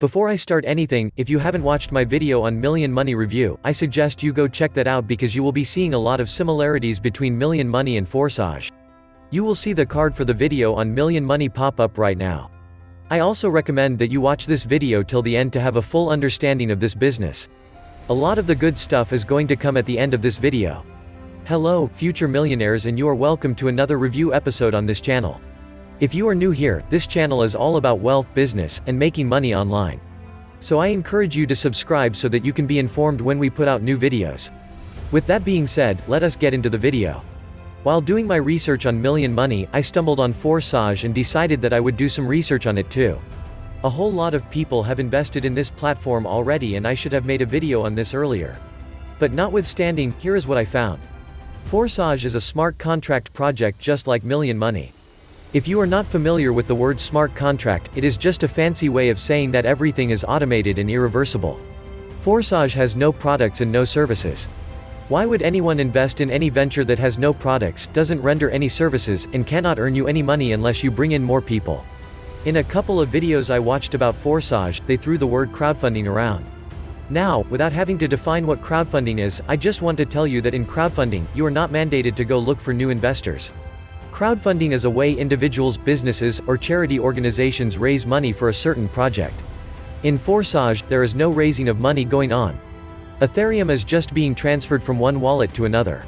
Before I start anything, if you haven't watched my video on Million Money Review, I suggest you go check that out because you will be seeing a lot of similarities between Million Money and Forsage. You will see the card for the video on Million Money pop up right now. I also recommend that you watch this video till the end to have a full understanding of this business. A lot of the good stuff is going to come at the end of this video. Hello, future millionaires and you are welcome to another review episode on this channel. If you are new here, this channel is all about wealth, business, and making money online. So I encourage you to subscribe so that you can be informed when we put out new videos. With that being said, let us get into the video. While doing my research on Million Money, I stumbled on Forsage and decided that I would do some research on it too. A whole lot of people have invested in this platform already and I should have made a video on this earlier. But notwithstanding, here is what I found. Forsage is a smart contract project just like Million Money. If you are not familiar with the word smart contract, it is just a fancy way of saying that everything is automated and irreversible. Forsage has no products and no services. Why would anyone invest in any venture that has no products, doesn't render any services, and cannot earn you any money unless you bring in more people? In a couple of videos I watched about Forsage, they threw the word crowdfunding around. Now, without having to define what crowdfunding is, I just want to tell you that in crowdfunding, you are not mandated to go look for new investors. Crowdfunding is a way individuals, businesses, or charity organizations raise money for a certain project. In Forsage, there is no raising of money going on. Ethereum is just being transferred from one wallet to another.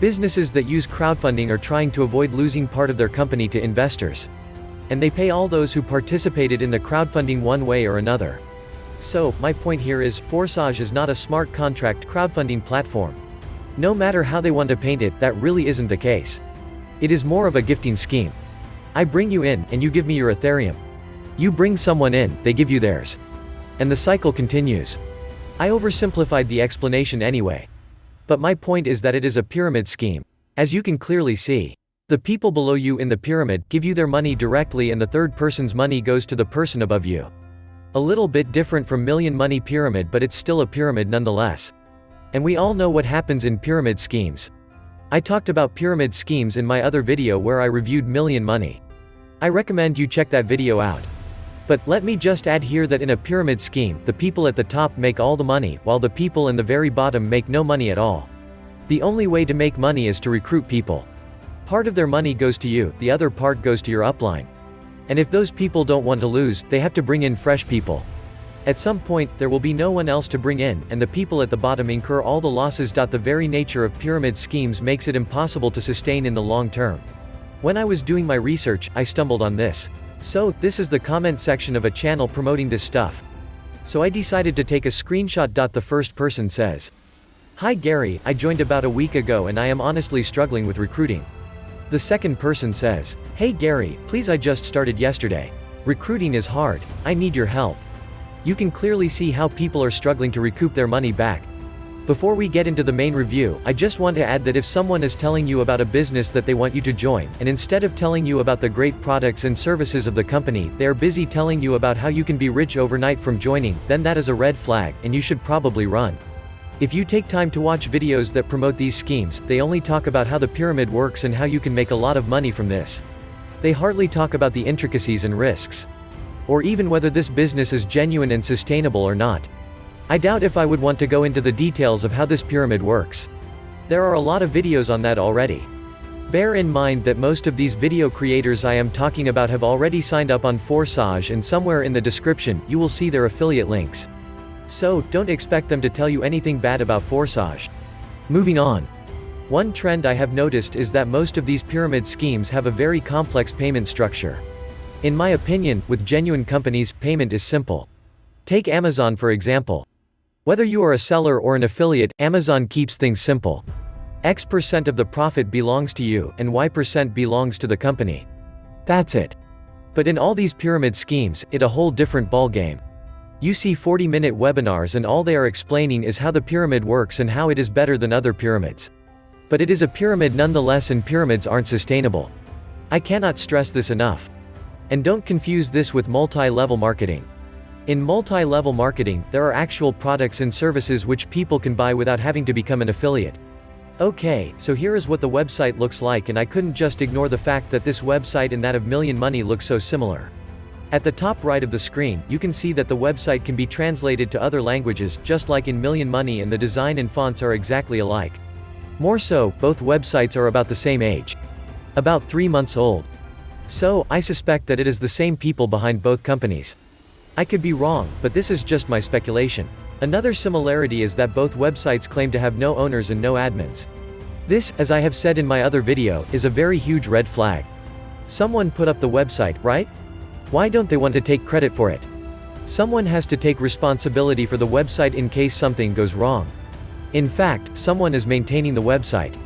Businesses that use crowdfunding are trying to avoid losing part of their company to investors. And they pay all those who participated in the crowdfunding one way or another. So, my point here is, Forsage is not a smart contract crowdfunding platform. No matter how they want to paint it, that really isn't the case. It is more of a gifting scheme. I bring you in, and you give me your Ethereum. You bring someone in, they give you theirs. And the cycle continues. I oversimplified the explanation anyway. But my point is that it is a pyramid scheme. As you can clearly see. The people below you in the pyramid give you their money directly and the third person's money goes to the person above you. A little bit different from million money pyramid but it's still a pyramid nonetheless. And we all know what happens in pyramid schemes. I talked about pyramid schemes in my other video where I reviewed Million Money. I recommend you check that video out. But, let me just add here that in a pyramid scheme, the people at the top make all the money, while the people in the very bottom make no money at all. The only way to make money is to recruit people. Part of their money goes to you, the other part goes to your upline. And if those people don't want to lose, they have to bring in fresh people. At some point, there will be no one else to bring in, and the people at the bottom incur all the losses. The very nature of pyramid schemes makes it impossible to sustain in the long term. When I was doing my research, I stumbled on this. So, this is the comment section of a channel promoting this stuff. So I decided to take a screenshot. The first person says, Hi Gary, I joined about a week ago and I am honestly struggling with recruiting. The second person says, Hey Gary, please I just started yesterday. Recruiting is hard, I need your help. You can clearly see how people are struggling to recoup their money back. Before we get into the main review, I just want to add that if someone is telling you about a business that they want you to join, and instead of telling you about the great products and services of the company, they are busy telling you about how you can be rich overnight from joining, then that is a red flag, and you should probably run. If you take time to watch videos that promote these schemes, they only talk about how the pyramid works and how you can make a lot of money from this. They hardly talk about the intricacies and risks or even whether this business is genuine and sustainable or not. I doubt if I would want to go into the details of how this pyramid works. There are a lot of videos on that already. Bear in mind that most of these video creators I am talking about have already signed up on Forsage and somewhere in the description, you will see their affiliate links. So, don't expect them to tell you anything bad about Forsage. Moving on. One trend I have noticed is that most of these pyramid schemes have a very complex payment structure. In my opinion, with genuine companies, payment is simple. Take Amazon for example. Whether you are a seller or an affiliate, Amazon keeps things simple. X percent of the profit belongs to you, and Y percent belongs to the company. That's it. But in all these pyramid schemes, it a whole different ballgame. You see 40-minute webinars and all they are explaining is how the pyramid works and how it is better than other pyramids. But it is a pyramid nonetheless and pyramids aren't sustainable. I cannot stress this enough. And don't confuse this with multi-level marketing. In multi-level marketing, there are actual products and services which people can buy without having to become an affiliate. Okay, so here is what the website looks like and I couldn't just ignore the fact that this website and that of Million Money look so similar. At the top right of the screen, you can see that the website can be translated to other languages, just like in Million Money and the design and fonts are exactly alike. More so, both websites are about the same age. About three months old. So, I suspect that it is the same people behind both companies. I could be wrong, but this is just my speculation. Another similarity is that both websites claim to have no owners and no admins. This, as I have said in my other video, is a very huge red flag. Someone put up the website, right? Why don't they want to take credit for it? Someone has to take responsibility for the website in case something goes wrong. In fact, someone is maintaining the website.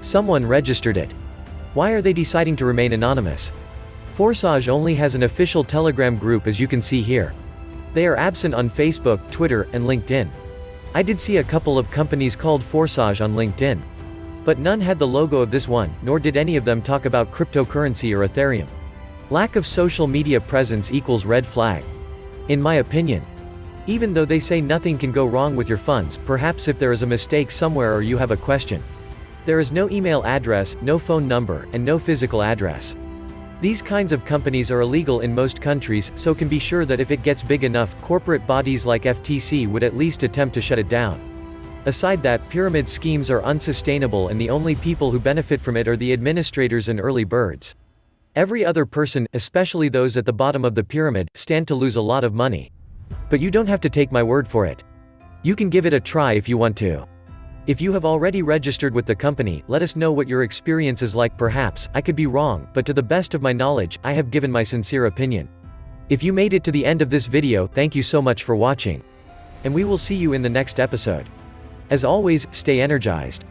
Someone registered it. Why are they deciding to remain anonymous? Forsage only has an official Telegram group as you can see here. They are absent on Facebook, Twitter, and LinkedIn. I did see a couple of companies called Forsage on LinkedIn. But none had the logo of this one, nor did any of them talk about cryptocurrency or Ethereum. Lack of social media presence equals red flag. In my opinion. Even though they say nothing can go wrong with your funds, perhaps if there is a mistake somewhere or you have a question. There is no email address, no phone number, and no physical address. These kinds of companies are illegal in most countries, so can be sure that if it gets big enough, corporate bodies like FTC would at least attempt to shut it down. Aside that, pyramid schemes are unsustainable and the only people who benefit from it are the administrators and early birds. Every other person, especially those at the bottom of the pyramid, stand to lose a lot of money. But you don't have to take my word for it. You can give it a try if you want to. If you have already registered with the company, let us know what your experience is like perhaps, I could be wrong, but to the best of my knowledge, I have given my sincere opinion. If you made it to the end of this video, thank you so much for watching. And we will see you in the next episode. As always, stay energized.